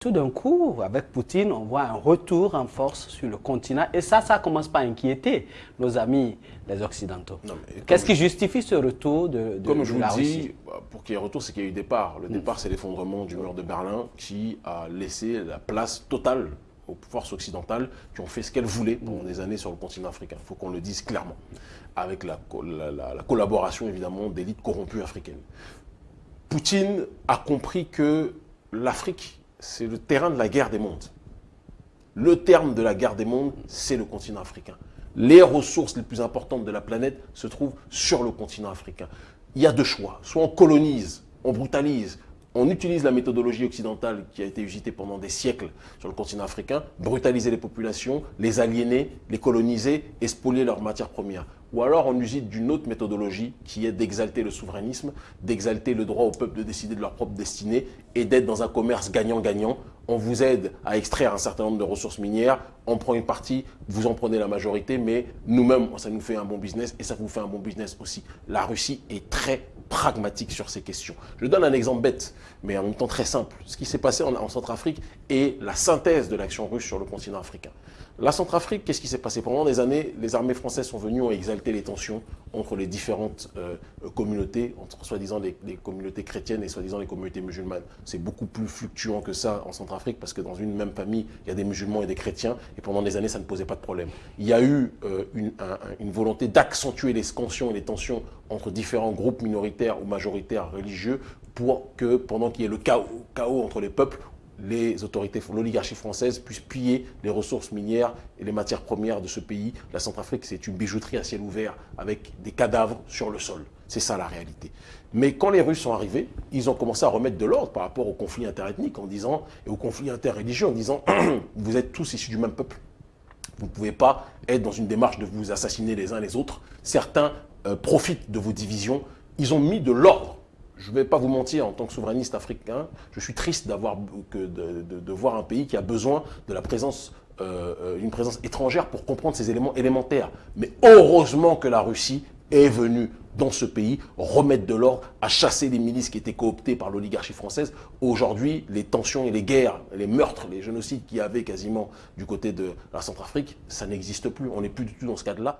Tout d'un coup, avec Poutine, on voit un retour en force sur le continent. Et ça, ça commence pas à inquiéter nos amis, les Occidentaux. Qu'est-ce qui justifie ce retour de, de Comme je de la vous dis, Russie? pour qu'il y ait retour, c'est qu'il y a eu départ. Le départ, c'est l'effondrement du mur de Berlin qui a laissé la place totale aux forces occidentales qui ont fait ce qu'elles voulaient pendant des années sur le continent africain. Il faut qu'on le dise clairement, avec la, co- la- la- la collaboration évidemment d'élites corrompues africaines. Poutine a compris que l'Afrique, c'est le terrain de la guerre des mondes. Le terme de la guerre des mondes, c'est le continent africain. Les ressources les plus importantes de la planète se trouvent sur le continent africain. Il y a deux choix. Soit on colonise, on brutalise, on utilise la méthodologie occidentale qui a été usitée pendant des siècles sur le continent africain, brutaliser les populations, les aliéner, les coloniser et spolier leurs matières premières. Ou alors on usite d'une autre méthodologie qui est d'exalter le souverainisme, d'exalter le droit au peuple de décider de leur propre destinée et d'être dans un commerce gagnant-gagnant. On vous aide à extraire un certain nombre de ressources minières, on prend une partie, vous en prenez la majorité, mais nous-mêmes, ça nous fait un bon business et ça vous fait un bon business aussi. La Russie est très pragmatique sur ces questions. Je donne un exemple bête, mais en même temps très simple. Ce qui s'est passé en, en Centrafrique est la synthèse de l'action russe sur le continent africain. La Centrafrique, qu'est-ce qui s'est passé? Pendant des années, les armées françaises sont venues ont exalté les tensions entre les différentes euh, communautés, entre soi-disant les, les communautés chrétiennes et soi-disant les communautés musulmanes. C'est beaucoup plus fluctuant que ça en Centrafrique parce que dans une même famille, il y a des musulmans et des chrétiens et pendant des années, ça ne posait pas de problème. Il y a eu euh, une, un- un- une volonté d'accentuer les tensions et les tensions entre différents groupes minoritaires ou majoritaires religieux pour que pendant qu'il y ait le chaos, chaos entre les peuples, les autorités, l'oligarchie française puisse piller les ressources minières et les matières premières de ce pays. La Centrafrique, c'est une bijouterie à ciel ouvert avec des cadavres sur le sol. C'est ça la réalité. Mais quand les Russes sont arrivés, ils ont commencé à remettre de l'ordre par rapport interethniques en disant, et aux conflits interreligieux en disant, vous êtes tous issus du même peuple. Vous ne pouvez pas être dans une démarche de vous assassiner les uns les autres. Certains euh, profitent de vos divisions. Ils ont mis de l'ordre. Je ne vais pas vous mentir, en tant que souverainiste africain, je suis triste de, voir un pays qui a besoin de la présence, euh, euh, présence étrangère pour comprendre ces éléments élémentaires. Mais heureusement que la Russie est venue dans ce pays remettre de l'ordre, à chasser les milices qui étaient cooptées par l'oligarchie française. Aujourd'hui, les tensions et les guerres, les meurtres, les génocides qu'il y avait quasiment du côté de la Centrafrique, ça n'existe plus. On n'est plus du tout dans ce cadre-là.